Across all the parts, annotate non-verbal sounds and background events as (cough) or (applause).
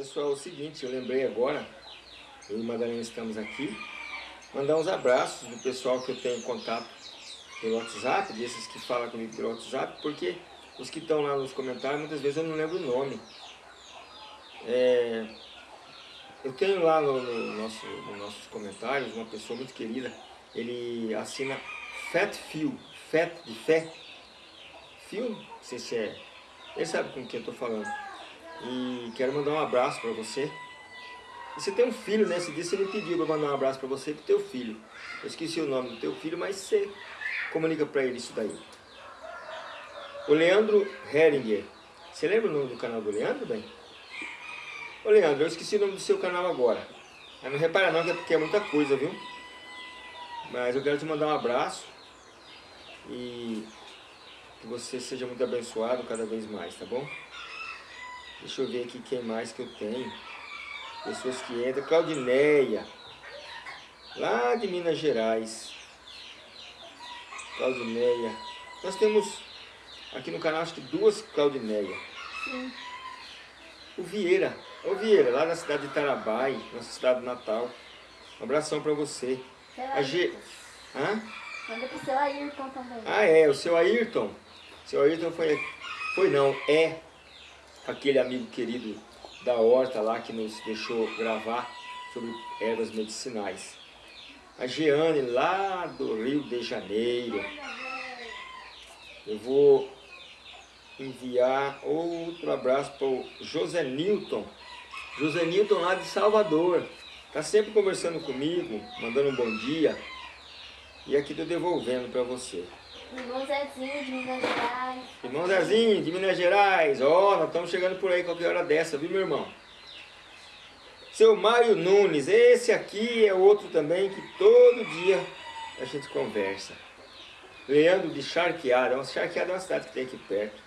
Pessoal, é o seguinte, eu lembrei agora, eu e Madalena estamos aqui, mandar uns abraços do pessoal que eu tenho contato pelo WhatsApp, desses que falam comigo pelo WhatsApp, porque os que estão lá nos comentários, muitas vezes eu não lembro o nome. É, eu tenho lá no, no nosso, nos nossos comentários uma pessoa muito querida, ele assina Fat Feel, Fat de fé, Feel, não sei se é, ele sabe com quem eu estou falando. E quero mandar um abraço para você. E você tem um filho, né? Esse dia você me pediu para mandar um abraço para você e para o teu filho. Eu esqueci o nome do teu filho, mas você comunica para ele isso daí. O Leandro Heringer. Você lembra o nome do canal do Leandro, bem? Ô Leandro, eu esqueci o nome do seu canal agora. Mas não repara não, que é porque é muita coisa, viu? Mas eu quero te mandar um abraço. E que você seja muito abençoado cada vez mais, tá bom? Deixa eu ver aqui quem mais que eu tenho. Pessoas que entram. Claudineia. Lá de Minas Gerais. Claudineia. Nós temos aqui no canal acho que duas Claudineia. Sim. O Vieira. O Vieira, lá na cidade de Tarabai, nossa cidade natal. Um abração para você. Seu a G... Hã? Manda pro seu Ayrton também. Ah, é, o seu Ayrton. Seu Ayrton foi... Foi não, é aquele amigo querido da horta lá que nos deixou gravar sobre ervas medicinais. A Jeane lá do Rio de Janeiro. Eu vou enviar outro abraço para o José Newton. José Newton lá de Salvador. Está sempre conversando comigo, mandando um bom dia. E aqui estou devolvendo para você. Irmão Zezinho de Minas Gerais. Irmão Zezinho de Minas Gerais. Ó, oh, nós estamos chegando por aí qualquer hora dessa, viu meu irmão? Seu Mário Nunes, esse aqui é outro também que todo dia a gente conversa. Leandro de Charqueada, Charqueada é uma cidade que tem aqui perto.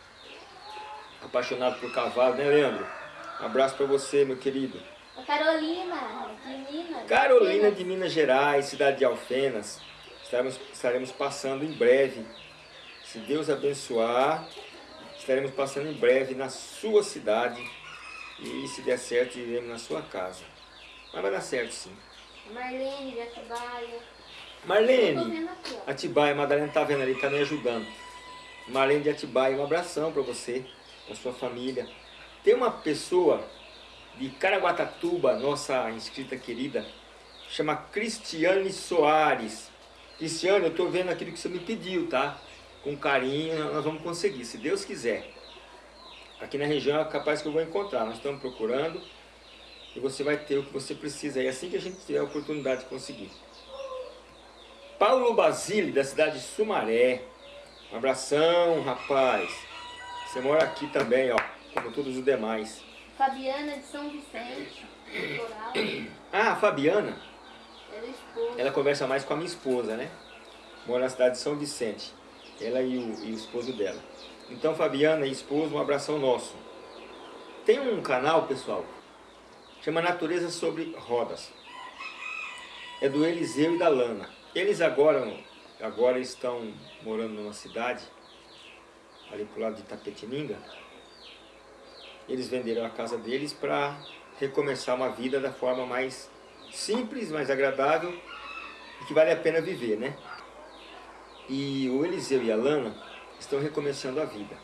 Apaixonado por cavalo, né Leandro? Um abraço para você, meu querido. Carolina, de Minas. Carolina de Minas Gerais, cidade de Alfenas. Estaremos, estaremos passando em breve, se Deus abençoar, estaremos passando em breve na sua cidade e se der certo, iremos na sua casa. Mas vai dar certo sim. Marlene de Atibaia. Marlene, Atibaia, Madalena está vendo ali, está me ajudando. Marlene de Atibaia, um abração para você, para sua família. Tem uma pessoa de Caraguatatuba, nossa inscrita querida, chama Cristiane Soares. Cristiano, eu estou vendo aquilo que você me pediu, tá? Com carinho, nós vamos conseguir, se Deus quiser. Aqui na região é capaz que eu vou encontrar, nós estamos procurando e você vai ter o que você precisa aí, assim que a gente tiver a oportunidade de conseguir. Paulo Basile, da cidade de Sumaré. Um abração, rapaz. Você mora aqui também, ó, como todos os demais. Fabiana de São Vicente, Ah, Fabiana? Ela conversa mais com a minha esposa, né? Mora na cidade de São Vicente. Ela e o, e o esposo dela. Então, Fabiana e esposo, um abração nosso. Tem um canal, pessoal, chama Natureza sobre Rodas. É do Eliseu e da Lana. Eles agora, agora estão morando numa cidade, ali pro lado de Tapetininga. Eles venderam a casa deles para recomeçar uma vida da forma mais simples, mais agradável e que vale a pena viver, né? E o Eliseu e a Lana estão recomeçando a vida.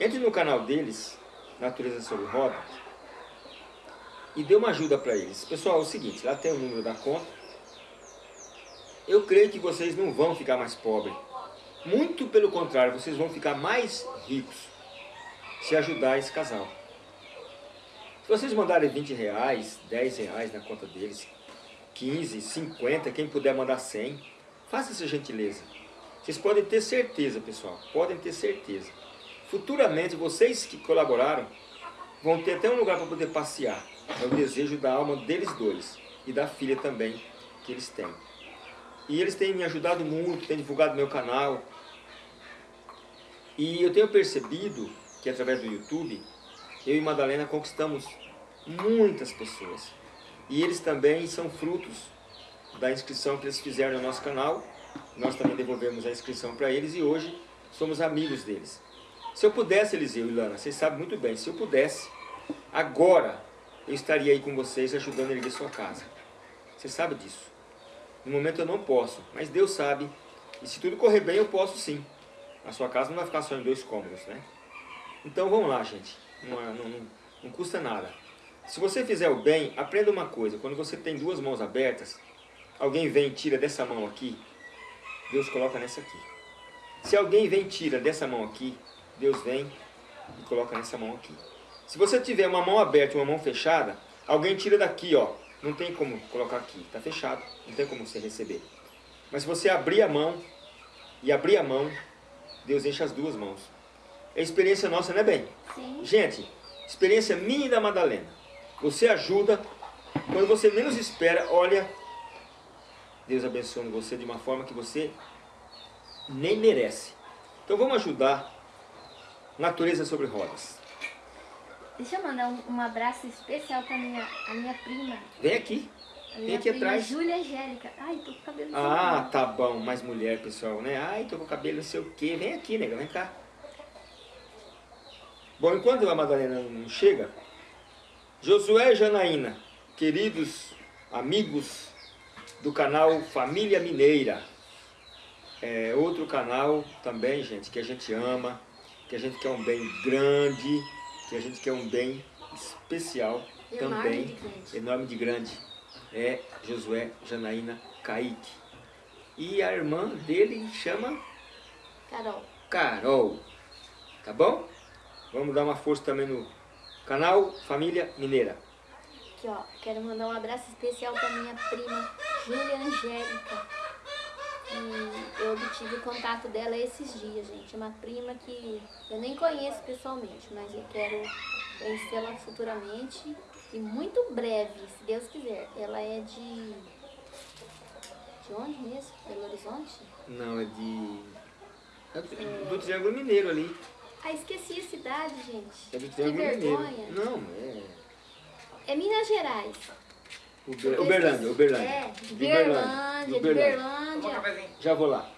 Entre no canal deles, Natureza sobre Rodas, e dê uma ajuda para eles. Pessoal, é o seguinte, lá tem o número da conta. Eu creio que vocês não vão ficar mais pobres. Muito pelo contrário, vocês vão ficar mais ricos se ajudar esse casal. Se vocês mandarem 20 reais, 10 reais na conta deles, 15, 50, quem puder mandar 100, faça essa gentileza. Vocês podem ter certeza, pessoal, podem ter certeza. Futuramente, vocês que colaboraram, vão ter até um lugar para poder passear. É o desejo da alma deles dois e da filha também que eles têm. E eles têm me ajudado muito, têm divulgado meu canal. E eu tenho percebido que através do YouTube, eu e Madalena conquistamos muitas pessoas. E eles também são frutos da inscrição que eles fizeram no nosso canal. Nós também devolvemos a inscrição para eles e hoje somos amigos deles. Se eu pudesse, Eliseu e Lana, vocês sabem muito bem, se eu pudesse, agora, eu estaria aí com vocês ajudando a erguer sua casa. Você sabe disso. No momento eu não posso, mas Deus sabe. E se tudo correr bem, eu posso sim. A sua casa não vai ficar só em dois cômodos, né? Então vamos lá, gente. Não, não, não, não custa nada. Se você fizer o bem, aprenda uma coisa. Quando você tem duas mãos abertas, alguém vem e tira dessa mão aqui, Deus coloca nessa aqui. Se alguém vem e tira dessa mão aqui, Deus vem e coloca nessa mão aqui. Se você tiver uma mão aberta e uma mão fechada, alguém tira daqui, ó. Não tem como colocar aqui, está fechado, não tem como você receber. Mas se você abrir a mão e abrir a mão, Deus enche as duas mãos. É experiência nossa, não é bem? Sim. Gente, experiência minha e da Madalena. Você ajuda, quando você menos espera, olha, Deus abençoando você de uma forma que você nem merece. Então vamos ajudar Natureza sobre Rodas. Deixa eu mandar um, um abraço especial para minha, a minha prima. Vem aqui. A Vem minha aqui prima atrás. Júlia Angélica. Ai, tô com o cabelo Ah, tá bom. Mais mulher, pessoal, né? Ai, tô com o cabelo não sei o quê. Vem aqui, nega, vem cá. Bom, enquanto a Madalena não chega, Josué Janaína, queridos amigos do canal Família Mineira. É outro canal também, gente, que a gente ama, que a gente quer um bem grande, que a gente quer um bem especial Enorme também. de grande. Enorme de grande. É Josué Janaína Kaique. E a irmã dele chama Carol. Carol. Tá bom? Vamos dar uma força também no canal Família Mineira. Aqui, ó. Quero mandar um abraço especial para minha prima Júlia Angélica. E eu obtive o contato dela esses dias, gente. É uma prima que eu nem conheço pessoalmente, mas eu quero conhecê-la futuramente e muito breve, se Deus quiser. Ela é de. De onde mesmo? Belo Horizonte? Não, é de... É do, do Triângulo Mineiro ali. Ah, esqueci a cidade, gente. É do que vergonha. Mineiro. Não, é... É Minas Gerais. Uber- Uberlândia, Uberlândia. É, de De Berlândia, de Uberlândia. Berlândia. Já vou lá.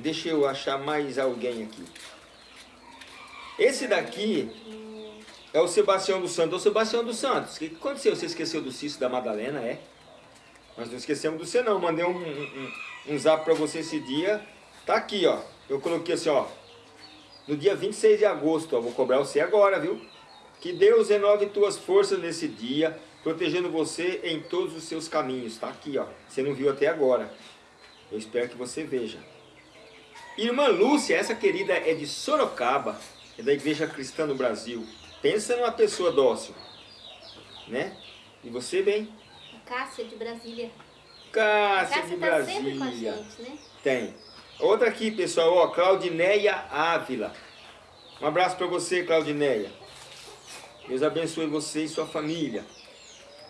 Deixa eu achar mais alguém aqui. Esse daqui é o Sebastião dos Santos. Ô Sebastião dos Santos, o que aconteceu? Você esqueceu do Cício da Madalena, é? Nós não esquecemos do você não. Mandei um, um, um- um zap pra você esse dia. Tá aqui, ó. Eu coloquei assim, ó. No dia 26 de agosto, ó. Vou cobrar você agora, viu? Que Deus renove tuas forças nesse dia, protegendo você em todos os seus caminhos. Tá aqui, ó. Você não viu até agora. Eu espero que você veja. Irmã Lúcia, essa querida é de Sorocaba, é da Igreja Cristã no Brasil. Pensa numa pessoa dócil, né? E você bem? Cássia de Brasília. Cássia Cássia de tá sempre com a Brasília. gente, né? Tem. Outra aqui, pessoal, ó, Claudineia Ávila. Um abraço para você, Claudineia. Deus abençoe você e sua família.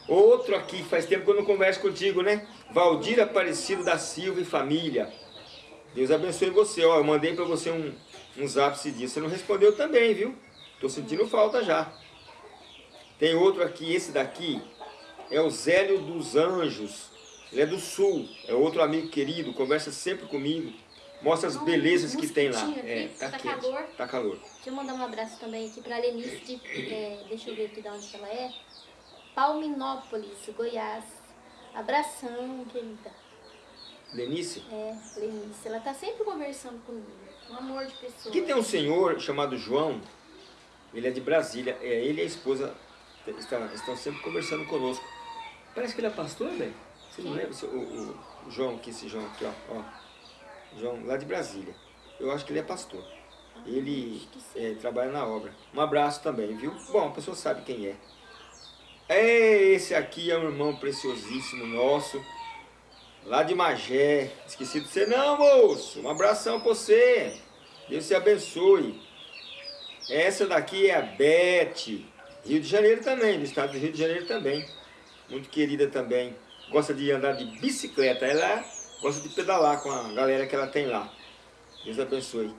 Outro aqui, faz tempo que eu não converso contigo, né? Valdir Aparecido da Silva e família. Deus abençoe você. Ó, eu mandei para você um, um zap esse dia. Você não respondeu também, viu? Tô sentindo falta já. Tem outro aqui, esse daqui é o Zélio dos Anjos. Ele é do Sul, é outro amigo querido, conversa sempre comigo. Mostra as Ai, belezas que tem lá. mosquitinho É, aqui, tá, tá quente, calor. tá calor. Deixa eu mandar um abraço também aqui pra Lenice de. é, deixa eu ver aqui de onde ela é. Palminópolis, Goiás. Abração, querida. Lenice, É, Lenice. Ela tá sempre conversando comigo. Um amor de pessoa. aqui tem um senhor chamado João, ele é de Brasília, é, ele e a esposa estão, estão sempre conversando conosco. Parece que ele é pastor, velho. Você não lembra? O, o- o João aqui, esse João aqui, ó, ó. João, lá de Brasília. Eu acho que ele é pastor. Ele que sim. é, trabalha na obra. Um abraço também, viu? Bom, a pessoa sabe quem é. É, esse aqui é um irmão preciosíssimo nosso, lá de Magé. Esqueci de você não, moço. Um abração pra você. Deus te abençoe. Essa daqui é a Beth, Rio de Janeiro também, do estado do Rio de Janeiro também. Muito querida também. Gosta de andar de bicicleta. Ela gosta de pedalar com a galera que ela tem lá. Deus abençoe.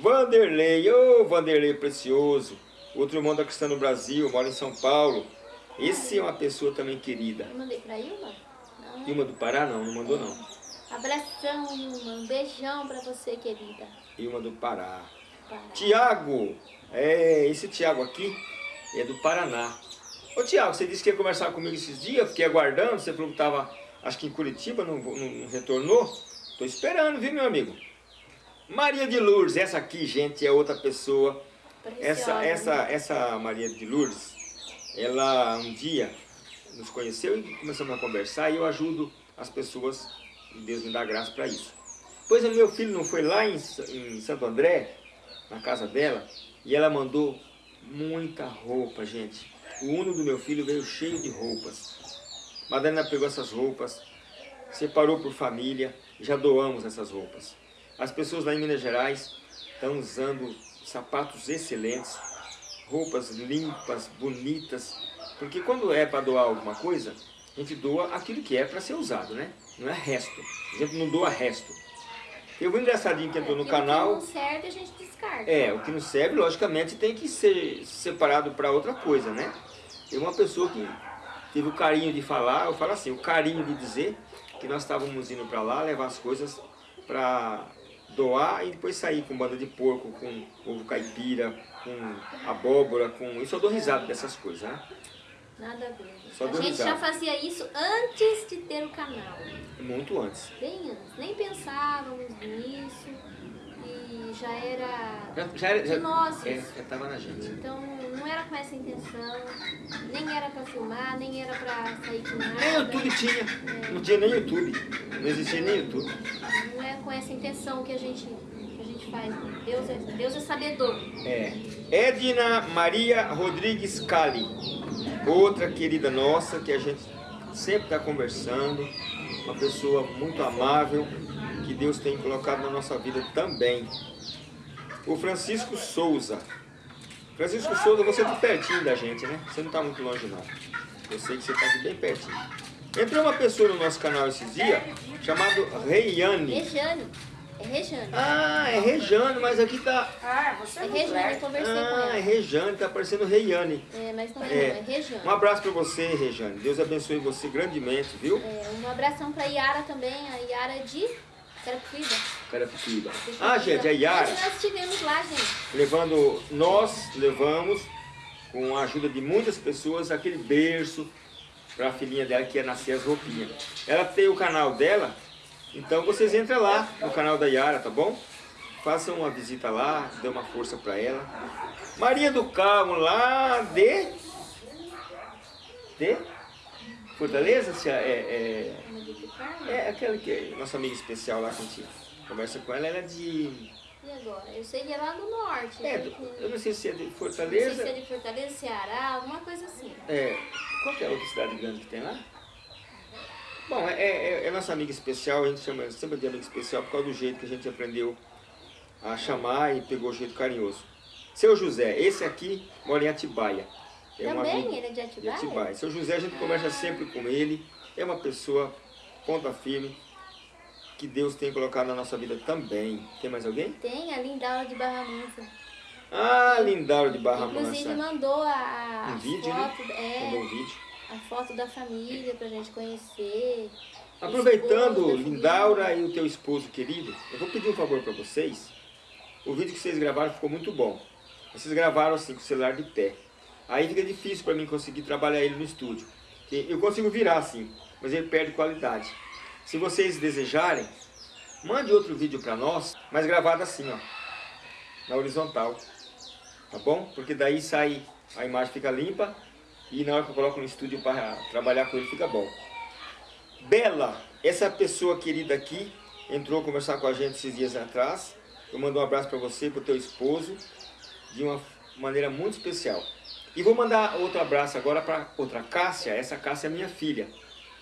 Vanderlei, ô Vanderlei precioso. Outro irmão da Cristã no Brasil, mora em São Paulo. Esse é uma pessoa também querida. Eu mandei pra Ilma? Não. Ilma do Pará não, não mandou não. Abração, Ilma. Um beijão pra você, querida. Ilma do Pará. Pará. Tiago, é, esse Tiago aqui é do Paraná. Ô Tiago, você disse que ia conversar comigo esses dias, fiquei aguardando, você falou que estava, acho que em Curitiba, não, não, retornou. Estou esperando, viu meu amigo? Maria de Lourdes, essa aqui, gente, é outra pessoa. essa, essa, né? essa Maria de Lourdes, ela um dia nos conheceu e começamos a conversar e eu ajudo as pessoas, e Deus me dá graça para isso. Pois o meu filho não foi lá em, em Santo André, na casa dela, e ela mandou muita roupa, gente. O uno do meu filho veio cheio de roupas. Madalena pegou essas roupas, separou por família, já doamos essas roupas. As pessoas lá em Minas Gerais estão usando sapatos excelentes, roupas limpas, bonitas, porque quando é para doar alguma coisa, a gente doa aquilo que é para ser usado, né? Não é resto. A gente não doa resto. Eu vi um engraçadinho que entrou no canal. O que não serve a gente descarta. É, o que não serve, logicamente, tem que ser separado para outra coisa, né? Tem uma pessoa que teve o carinho de falar, eu falo assim, o carinho de dizer que nós estávamos indo para lá levar as coisas para doar e depois sair com banda de porco, com ovo caipira, com abóbora, com... Isso eu dou risada dessas coisas, né? Nada a ver. Só a gente risada. já fazia isso antes de ter o canal. Muito antes. Bem antes. Nem pensávamos nisso e já era já, já era, de nós. É, já estava na gente. Então com essa intenção, nem era para filmar, nem era para sair com nada. Nem YouTube tinha. É. Não tinha nem YouTube. Não existia nem YouTube. Não é com essa intenção que a gente, que a gente faz. Deus é, Deus é sabedor. É. Edna Maria Rodrigues Cali. Outra querida nossa que a gente sempre está conversando. Uma pessoa muito amável que Deus tem colocado na nossa vida também. O Francisco Souza. Francisco Souza, você está pertinho da gente, né? Você não está muito longe não. Eu sei que você está aqui bem pertinho. Entrou uma pessoa no nosso canal esses dias, chamado Reiane. Rejane. É Rejane. Ah, é Rejane, mas aqui tá... Ah, você é Rejane, eu conversei ah, com ela. é Rejane, tá parecendo Reiane. É, mas não é, é, é Rejane. Um abraço para você, Rejane. Deus abençoe você grandemente, viu? É, um abração para Yara também, a Yara é de Carapicuíba. Carapicuíba. Ah, gente, a Yara... Hoje nós estivemos lá, gente. Levando, nós levamos, com a ajuda de muitas pessoas, aquele berço para a filhinha dela que ia nascer as roupinhas. Ela tem o canal dela, então vocês entram lá no canal da Yara, tá bom? Façam uma visita lá, dê uma força para ela. Maria do Carmo, lá de... De? Fortaleza? É, é, é aquela que é nossa amiga especial lá que a gente conversa com ela, ela é de... E agora? Eu sei que é lá do norte. É, do, eu não sei se é de Fortaleza. Não sei se é de Fortaleza, Ceará, alguma coisa assim. É. Qual é a outra cidade grande que tem lá? Bom, é, é, é, nossa amiga especial, a gente chama sempre de amiga especial por causa do jeito que a gente aprendeu a chamar e pegou o jeito carinhoso. Seu José, esse aqui mora em Atibaia. É Também ele é de Atibaia? De Atibaia. Seu José, a gente conversa sempre com ele, é uma pessoa ponta firme, que Deus tem colocado na nossa vida também. Tem mais alguém? Tem, a Lindaura de Barra Mansa. Ah, Lindaura de Barra Inclusive, Mansa. Inclusive mandou a, um vídeo, foto, né? é, mandou um vídeo a foto da família pra gente conhecer. Aproveitando, Lindaura e o teu esposo querido, eu vou pedir um favor para vocês. O vídeo que vocês gravaram ficou muito bom. Vocês gravaram assim, com o celular de pé. Aí fica difícil para mim conseguir trabalhar ele no estúdio. Eu consigo virar assim, mas ele perde qualidade. Se vocês desejarem, mande outro vídeo para nós, mas gravado assim, ó, na horizontal. Tá bom? Porque daí sai, a imagem fica limpa e na hora que eu coloco no estúdio para trabalhar com ele fica bom. Bela, essa pessoa querida aqui, entrou conversar com a gente esses dias atrás. Eu mando um abraço para você para o teu esposo, de uma maneira muito especial. E vou mandar outro abraço agora para outra Cássia, essa Cássia é minha filha.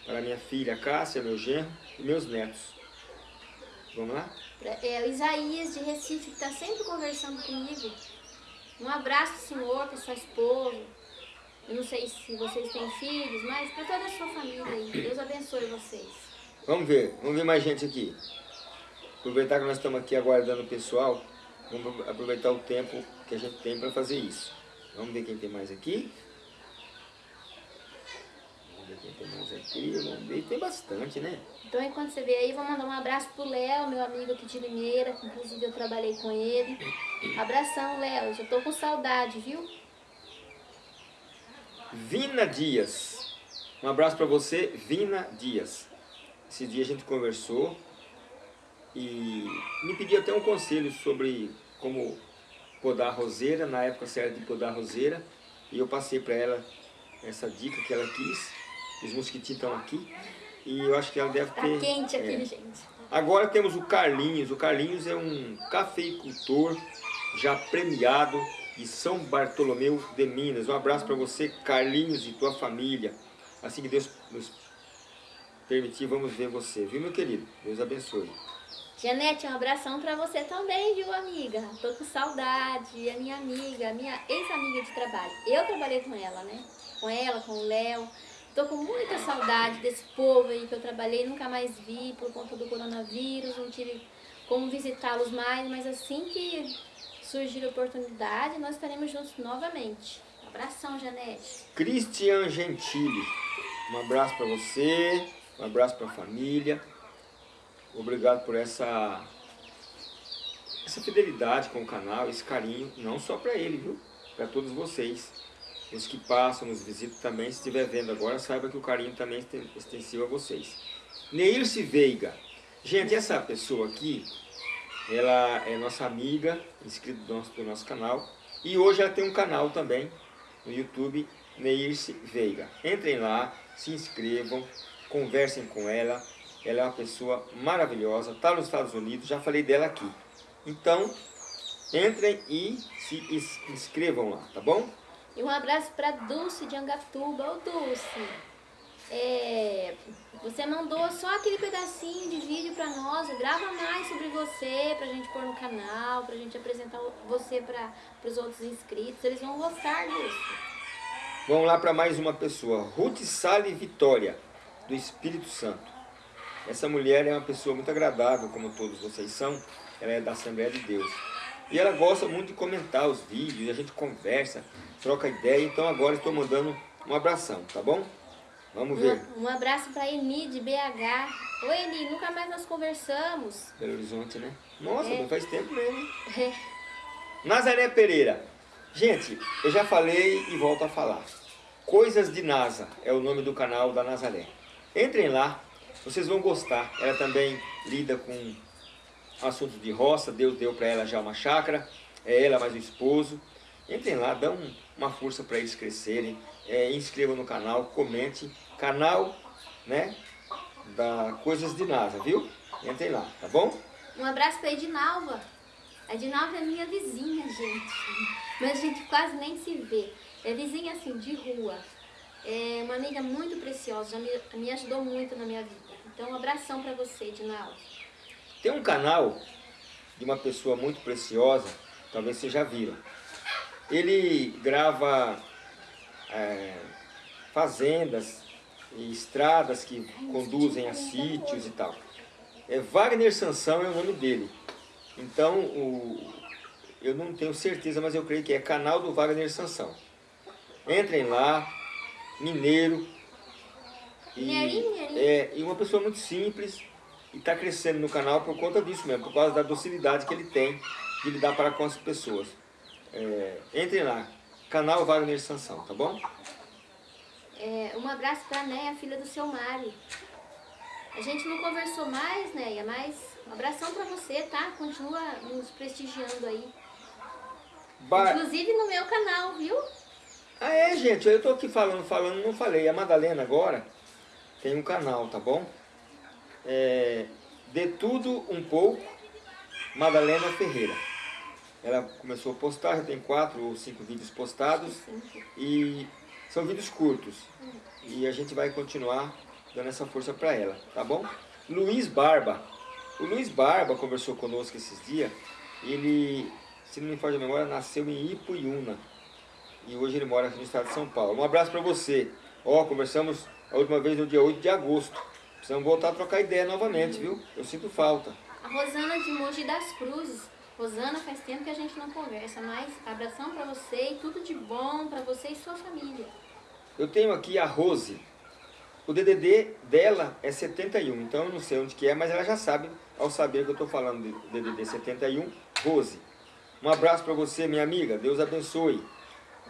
Para minha filha Cássia, meu genro e meus netos. Vamos lá? É o Isaías de Recife, que está sempre conversando comigo. Um abraço, senhor, para sua esposa, eu não sei se vocês têm filhos, mas para toda a sua família aí. Deus abençoe vocês. Vamos ver, vamos ver mais gente aqui. Aproveitar que nós estamos aqui aguardando o pessoal, vamos aproveitar o tempo que a gente tem para fazer isso. Vamos ver quem tem mais aqui. Vamos ver quem tem mais aqui, vamos ver, tem bastante, né? Então enquanto você vê aí, vou mandar um abraço pro Léo, meu amigo aqui de Limeira, que inclusive eu trabalhei com ele. Abração, Léo, já tô com saudade, viu? Vina Dias. Um abraço para você, Vina Dias. Esse dia a gente conversou e me pediu até um conselho sobre como podar roseira, na época certa de podar roseira. E eu passei para ela essa dica que ela quis. Os mosquitinhos estão aqui. E eu acho que ela deve tá ter... Tá quente aqui, é. gente. Agora temos o Carlinhos. O Carlinhos é um cafeicultor já premiado de São Bartolomeu de Minas. Um abraço para você, Carlinhos, e tua família. Assim que Deus nos permitir, vamos ver você, viu, meu querido? Deus abençoe. Janete, um abração pra você também, viu, amiga? Tô com saudade, a minha amiga, minha ex-amiga de trabalho. Eu trabalhei com ela, né? Com ela, com o Léo. Tô com muita saudade desse povo aí que eu trabalhei, nunca mais vi por conta do coronavírus, não tive como visitá-los mais, mas assim que surgir a oportunidade, nós estaremos juntos novamente. Abração, Janete. Cristian Gentili, um abraço para você, um abraço para a família. Obrigado por essa, essa fidelidade com o canal, esse carinho, não só para ele, viu? Para todos vocês. Os que passam, nos visitam também, se estiver vendo agora, saiba que o carinho também é extensivo a vocês. Neirce Veiga. Gente, essa pessoa aqui, ela é nossa amiga, inscrita do nosso, do nosso canal. E hoje ela tem um canal também no YouTube, Neirce Veiga. Entrem lá, se inscrevam, conversem com ela, ela é uma pessoa maravilhosa, está nos Estados Unidos, já falei dela aqui. Então, entrem e se inscrevam lá, tá bom? E um abraço para Dulce de Angatuba. Ô Dulce, é, você mandou só aquele pedacinho de vídeo para nós, grava mais sobre você, pra gente pôr no canal, pra gente apresentar você para os outros inscritos, eles vão gostar disso. Vamos lá para mais uma pessoa, Ruth Sale Vitória, do Espírito Santo. Essa mulher é uma pessoa muito agradável, como todos vocês são. Ela é da Assembleia de Deus. E ela gosta muito de comentar os vídeos, a gente conversa, troca ideia. Então agora estou mandando um abração, tá bom? Vamos ver. Um, um abraço para Eni de BH. Oi Eni, nunca mais nós conversamos. Belo Horizonte, né? Nossa, é. faz tempo mesmo. É. Nazaré Pereira. Gente, eu já falei e volto a falar. Coisas de NASA é o nome do canal da Nazaré. Entrem lá, vocês vão gostar. Ela também lida com assuntos de roça. Deus deu para ela já uma chácara. É ela mais o esposo. Entrem lá, dão uma força para eles crescerem. É, inscrevam no canal, comente. Canal, né? Da Coisas de NASA, viu? Entrem lá, tá bom? Um abraço para Edinalva. A Edinalva é minha vizinha, gente. Mas a gente quase nem se vê. É vizinha assim, de rua. É uma amiga muito preciosa, já me, me ajudou muito na minha vida. Então, um abração para você, Dinaldo. Tem um canal de uma pessoa muito preciosa, talvez vocês já viram. Ele grava é, fazendas e estradas que conduzem a sítios e tal. É Wagner Sansão é o nome dele. Então, o, eu não tenho certeza, mas eu creio que é canal do Wagner Sansão. Entrem lá, mineiro, e, é, e uma pessoa muito simples e está crescendo no canal por conta disso mesmo, por causa da docilidade que ele tem de lidar para com as pessoas. É, entrem lá, canal Wagner Sansão, tá bom? É, um abraço para a Néia, filha do seu Mário. A gente não conversou mais, Néia, mas um abração para você, tá? Continua nos prestigiando aí. Ba Inclusive no meu canal, viu? Ah é, gente, eu tô aqui falando, falando, não falei. A Madalena agora, tem um canal, tá bom? É, de tudo um pouco, Madalena Ferreira. Ela começou a postar, já tem quatro ou cinco vídeos postados e são vídeos curtos. E a gente vai continuar dando essa força para ela, tá bom? Luiz Barba. O Luiz Barba conversou conosco esses dias. Ele, se não me falha a memória, nasceu em Ipuiuna. E hoje ele mora aqui no estado de São Paulo. Um abraço para você. Ó, conversamos a última vez no dia 8 de agosto. Precisamos voltar a trocar ideia novamente, viu? Eu sinto falta. A Rosana de Mogi das Cruzes. Rosana, faz tempo que a gente não conversa, mas abração para você e tudo de bom para você e sua família. Eu tenho aqui a Rose. O DDD dela é 71, então eu não sei onde que é, mas ela já sabe, ao saber que eu estou falando de DDD 71, Rose. Um abraço para você, minha amiga. Deus abençoe.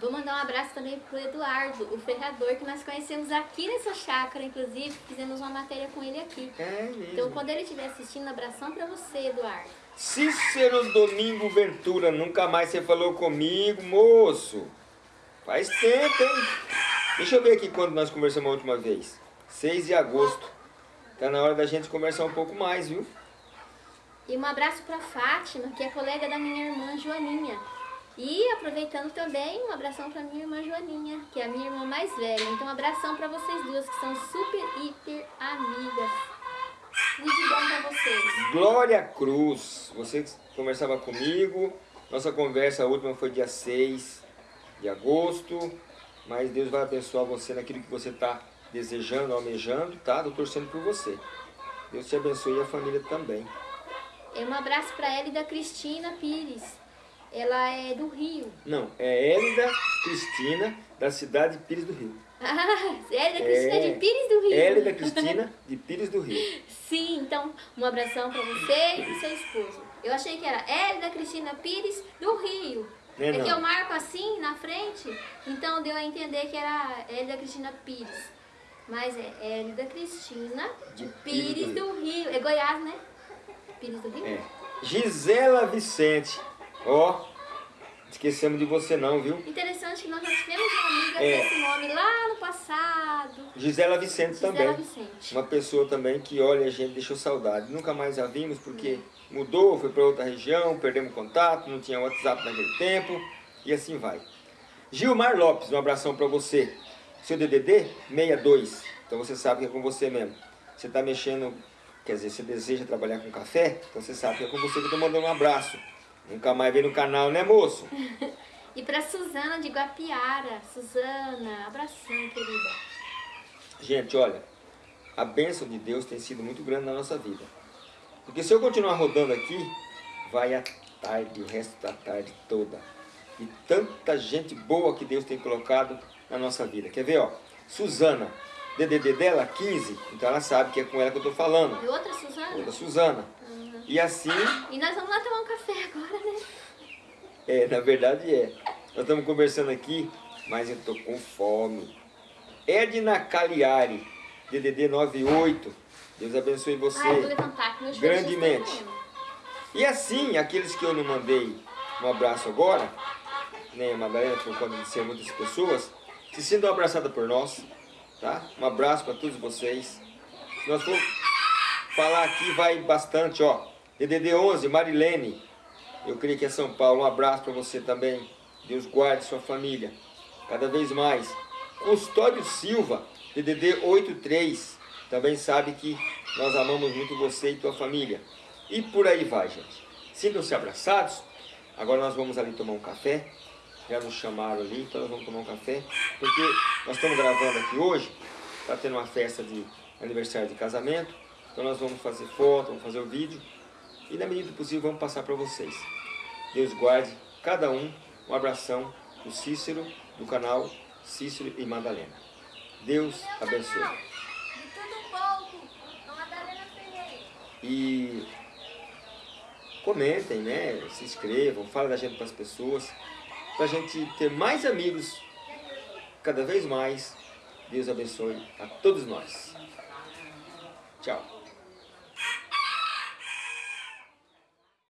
Vou mandar um abraço também pro Eduardo, o ferrador, que nós conhecemos aqui nessa chácara, inclusive, fizemos uma matéria com ele aqui. É mesmo. Então, quando ele estiver assistindo, abração pra você, Eduardo. Cícero Domingo Ventura, nunca mais você falou comigo, moço. Faz tempo, hein? Deixa eu ver aqui quando nós conversamos a última vez. 6 de agosto. Tá na hora da gente conversar um pouco mais, viu? E um abraço pra Fátima, que é colega da minha irmã Joaninha. E aproveitando também, um abração pra minha irmã Joaninha, que é a minha irmã mais velha. Então, um abração pra vocês duas, que são super, hiper amigas. De bom pra vocês. Glória Cruz, você conversava comigo. Nossa conversa última foi dia 6 de agosto. Mas Deus vai abençoar você naquilo que você está desejando, almejando, tá? Estou torcendo por você. Deus te abençoe e a família também. Um abraço pra ela e da Cristina Pires. Ela é do Rio. Não, é Hélida Cristina, da cidade de Pires do Rio. (laughs) Ah, Hélida Cristina É. de Pires do Rio. Hélida Cristina, de Pires do Rio. Sim, então um abração pra você e seu esposo. Eu achei que era Hélida Cristina Pires do Rio. É É que eu marco assim na frente, então deu a entender que era Hélida Cristina Pires. Mas é Hélida Cristina De Pires Pires do do Rio. É Goiás, né? Pires do Rio? É. Gisela Vicente. Ó, esquecemos de você não, viu? Interessante que nós já tivemos uma amiga É. com esse nome lá no passado. Gisela Vicente Gisela também. Vicente. Uma pessoa também que, olha, a gente deixou saudade. Nunca mais a vimos porque mudou, foi para outra região, perdemos contato, não tinha WhatsApp naquele tempo e assim vai. Gilmar Lopes, um abração para você. Seu DDD 62, então você sabe que é com você mesmo. Você está mexendo, quer dizer, você deseja trabalhar com café, então você sabe que é com você que eu estou mandando um abraço. Nunca mais vem no canal, né moço? (laughs) E pra Suzana de Guapiara. Suzana, abração, querida. Gente, olha, a bênção de Deus tem sido muito grande na nossa vida. Porque se eu continuar rodando aqui, vai a tarde, o resto da tarde toda. E tanta gente boa que Deus tem colocado na nossa vida. Quer ver, ó? Suzana, DDD dela 15, então ela sabe que é com ela que eu tô falando. E outra Suzana? Outra Suzana. E assim, E nós vamos lá tomar um café agora, né? é, na verdade é. Nós estamos conversando aqui, mas eu tô com fome. Edna Cagliari, DDD 98. Deus abençoe você. Ai, eu vou levantar que meu joelho já está Grandemente. E assim, aqueles que eu não mandei um abraço agora, nem a Madalena, por conta de ser muitas pessoas, se sintam abraçadas por nós, tá? Um abraço para todos vocês. Se nós for falar aqui, vai bastante, ó. DDD 11, Marilene, eu creio que é São Paulo, um abraço para você também. Deus guarde sua família, cada vez mais. Custódio Silva, DDD 83, também sabe que nós amamos muito você e tua família. E por aí vai, gente. Sintam-se abraçados. Agora nós vamos ali tomar um café. Já nos chamaram ali, então nós vamos tomar um café. Porque nós estamos gravando aqui hoje. Está tendo uma festa de aniversário de casamento. Então nós vamos fazer foto, vamos fazer o vídeo. E na medida do possível vamos passar para vocês. Deus guarde cada um. Um abração do Cícero, do canal Cícero e Madalena. Deus abençoe. E comentem, né? Se inscrevam, falem da gente para as pessoas, para a gente ter mais amigos cada vez mais. Deus abençoe a todos nós. Tchau.